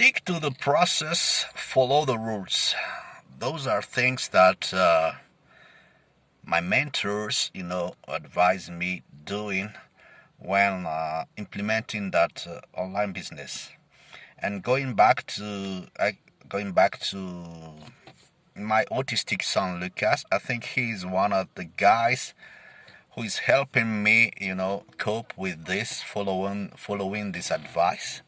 stick to the process, follow the rules. Those are things that uh, my mentors, you know, advise me doing when uh, implementing that uh, online business. And going back to going back to my autistic son Lucas, I think he's one of the guys who is helping me, you know, cope with this, following following this advice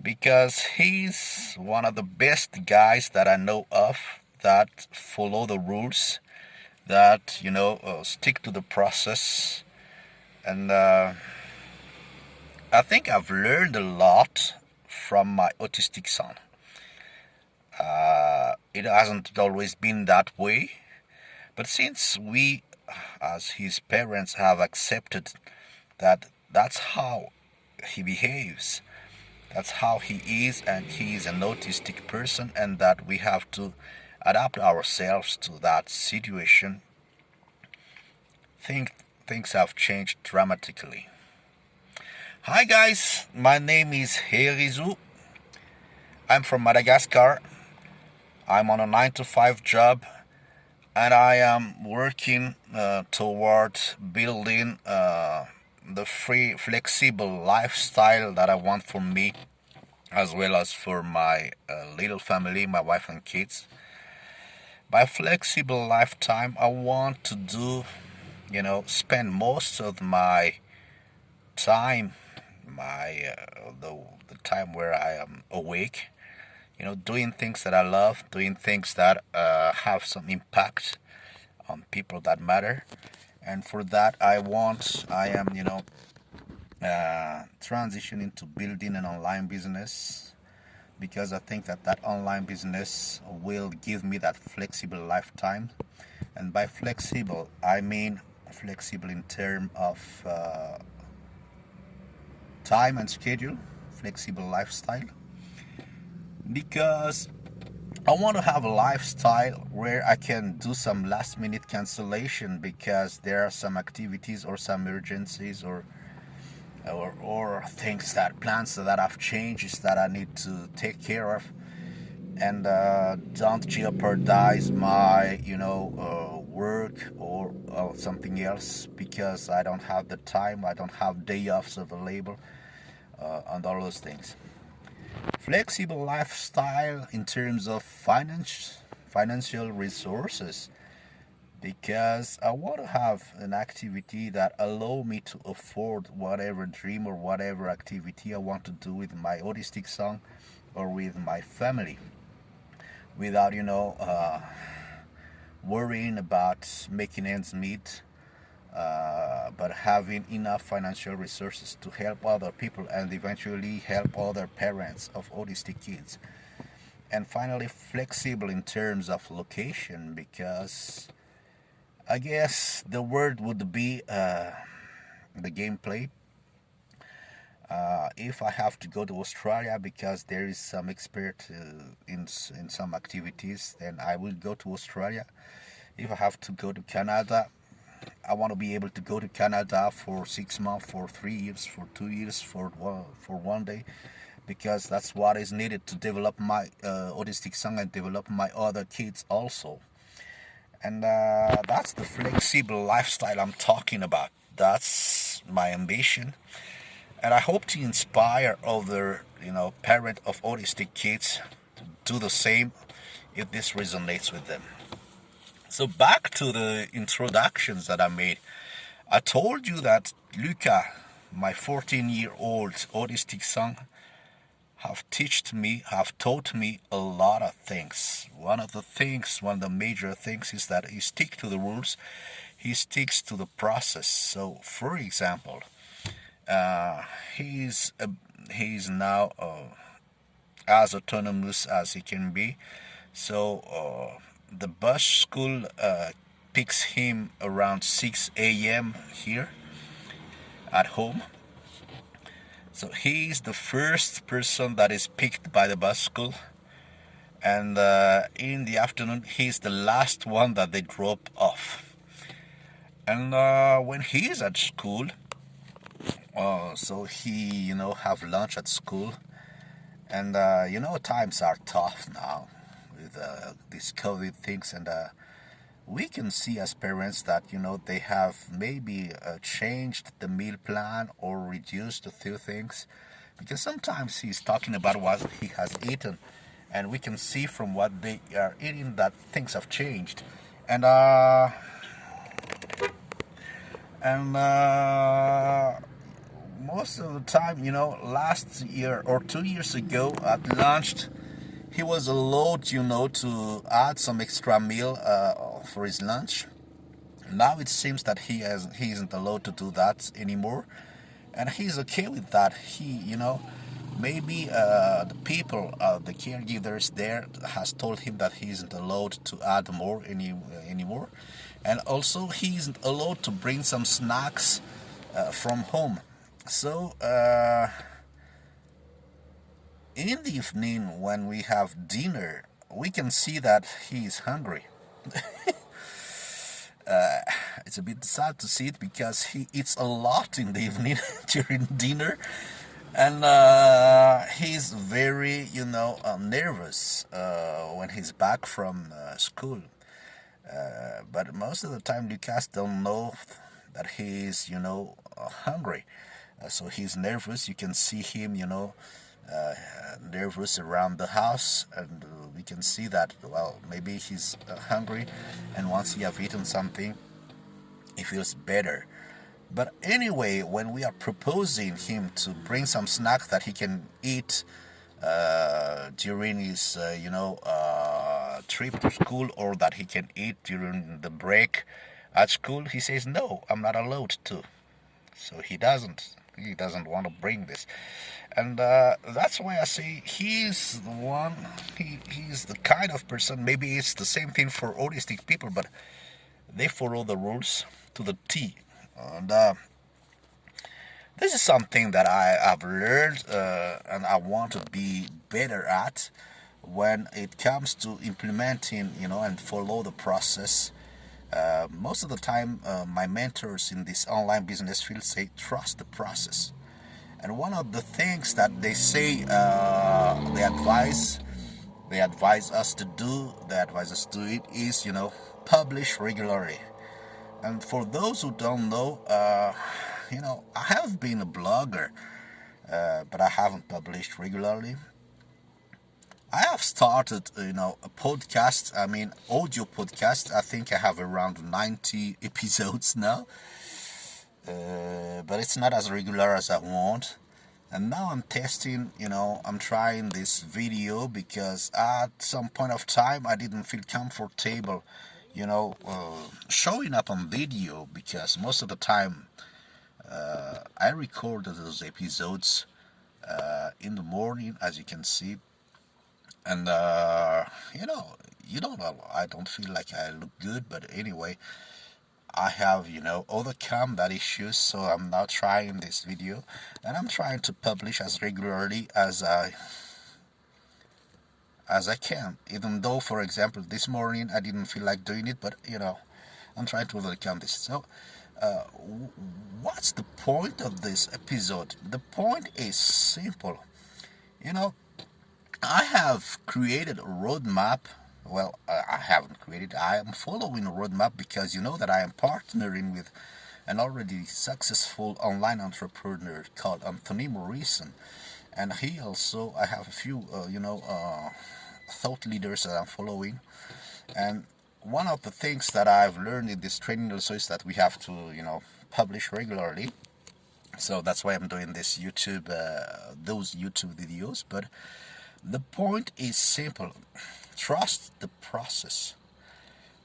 because he's one of the best guys that I know of that follow the rules, that you know uh, stick to the process, and uh, I think I've learned a lot from my autistic son. Uh, it hasn't always been that way, but since we, as his parents, have accepted that that's how he behaves that's how he is, and he is an autistic person, and that we have to adapt ourselves to that situation. Think things have changed dramatically. Hi guys, my name is Herizo. I'm from Madagascar. I'm on a 9 to 5 job and I am working uh, toward building uh, the free flexible lifestyle that I want for me as well as for my uh, little family my wife and kids. By flexible lifetime I want to do you know spend most of my time my uh, the, the time where I am awake you know doing things that I love doing things that uh, have some impact on people that matter and for that I want I am you know uh, transitioning to building an online business because I think that that online business will give me that flexible lifetime. And by flexible I mean flexible in term of uh, time and schedule flexible lifestyle. Because I want to have a lifestyle where I can do some last minute cancellation because there are some activities or some emergencies or or, or things that plans that have changed that I need to take care of. And uh, don't jeopardize my you know uh, work or something else because I don't have the time I don't have day offs available uh, and all those things flexible lifestyle in terms of finance, financial resources because I want to have an activity that allow me to afford whatever dream or whatever activity I want to do with my autistic son or with my family without you know uh, worrying about making ends meet uh, but having enough financial resources to help other people and eventually help other parents of autistic kids. And finally, flexible in terms of location because I guess the word would be uh, the gameplay. Uh, if I have to go to Australia because there is some expert uh, in in some activities, then I will go to Australia. If I have to go to Canada, I want to be able to go to Canada for six months, for three years, for two years, for one, for one day, because that's what is needed to develop my uh, autistic son and develop my other kids also. And uh, that's the flexible lifestyle I'm talking about. That's my ambition, and I hope to inspire other, you know, parent of autistic kids to do the same if this resonates with them. So back to the introductions that I made. I told you that Luca, my 14-year-old autistic son, have taught me, have taught me a lot of things. One of the things, one of the major things is that he stick to the rules. He sticks to the process. So, for example, uh, he's uh, he's now uh, as autonomous as he can be. So uh, the bus school uh, picks him around 6 a.m. here at home. So he's the first person that is picked by the bus school. And uh, in the afternoon, he's the last one that they drop off. And uh, when he's at school, uh, so he, you know, have lunch at school And uh, you know, times are tough now with uh, these COVID things, and uh, we can see as parents that you know they have maybe uh, changed the meal plan or reduced a few things because sometimes he's talking about what he has eaten and we can see from what they are eating that things have changed. And uh and uh most of the time you know last year or two years ago at lunch he was allowed you know to add some extra meal uh, for his lunch. Now it seems that he has he isn't allowed to do that anymore. And he's okay with that. He you know maybe uh, the people uh, the caregivers there has told him that he isn't allowed to add more any anymore. And also he isn't allowed to bring some snacks uh, from home. So uh, in the evening when we have dinner we can see that he is hungry. Uh, it's a bit sad to see it because he eats a lot in the evening during dinner. And uh, he's very you know uh, nervous uh, when he's back from uh, school. Uh, but most of the time Lucas don't know that he's you know hungry. So he's nervous. You can see him you know nervous around the house and we can see that well maybe he's hungry and once he have eaten something. He feels better. But anyway when we are proposing him to bring some snack that he can eat uh, during his uh, you know uh, trip to school or that he can eat during the break at school he says no I'm not allowed to. So he doesn't he doesn't want to bring this. And uh, that's why I say he's the one he, he's the kind of person maybe it's the same thing for autistic people but they follow the rules to the T. And uh, this is something that I have learned uh, and I want to be better at when it comes to implementing you know and follow the process uh, most of the time uh, my mentors in this online business field say trust the process. And one of the things that they say uh, they advise they advise us to do they advise us to do it is you know publish regularly. And for those who don't know uh, you know I have been a blogger uh, but I haven't published regularly I have started you know a podcast I mean audio podcast. I think I have around 90 episodes now. Uh, but it's not as regular as I want. And now I'm testing you know I'm trying this video because at some point of time I didn't feel comfortable you know, uh, showing up on video because most of the time uh, I recorded those episodes uh, in the morning, as you can see, and uh, you know, you don't I don't feel like I look good, but anyway, I have, you know, overcome that issue, so I'm now trying this video, and I'm trying to publish as regularly as I as I can. Even though, for example, this morning I didn't feel like doing it, but you know, I'm trying to overcome this. So, uh, what's the point of this episode? The point is simple. You know, I have created a roadmap. Well, I haven't created. I am following a roadmap because you know that I am partnering with an already successful online entrepreneur called Anthony Morrison and he also I have a few uh, you know uh, thought leaders that I'm following and one of the things that I've learned in this training also is that we have to you know publish regularly so that's why I'm doing this YouTube uh, those YouTube videos but the point is simple. Trust the process.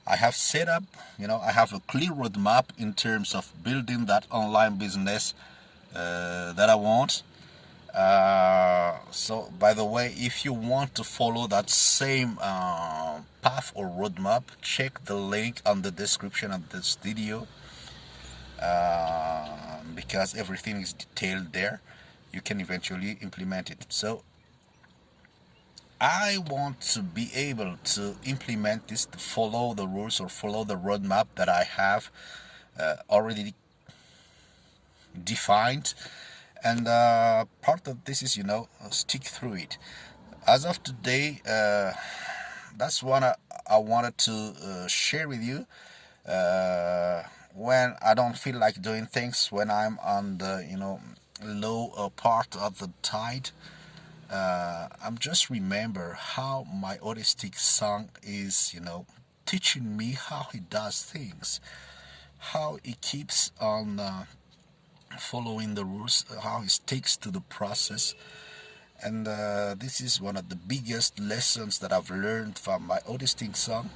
I have set up you know I have a clear roadmap in terms of building that online business uh, that I want. Uh, so by the way if you want to follow that same uh, path or roadmap check the link on the description of this video uh, because everything is detailed there. You can eventually implement it. So I want to be able to implement this to follow the rules or follow the roadmap that I have uh, already defined. And uh, part of this is you know stick through it. As of today uh, that's what I, I wanted to uh, share with you. Uh, when I don't feel like doing things when I'm on the you know low part of the tide uh, I'm just remember how my autistic son is you know teaching me how he does things how he keeps on uh, following the rules, how he sticks to the process. And uh, this is one of the biggest lessons that I've learned from my autistic son.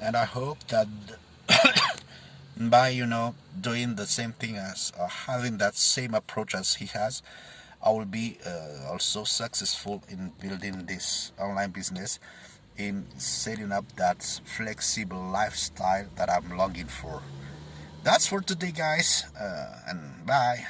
And I hope that by, you know, doing the same thing as uh, having that same approach as he has, I will be uh, also successful in building this online business, in setting up that flexible lifestyle that I'm longing for. That's for today, guys, uh, and bye.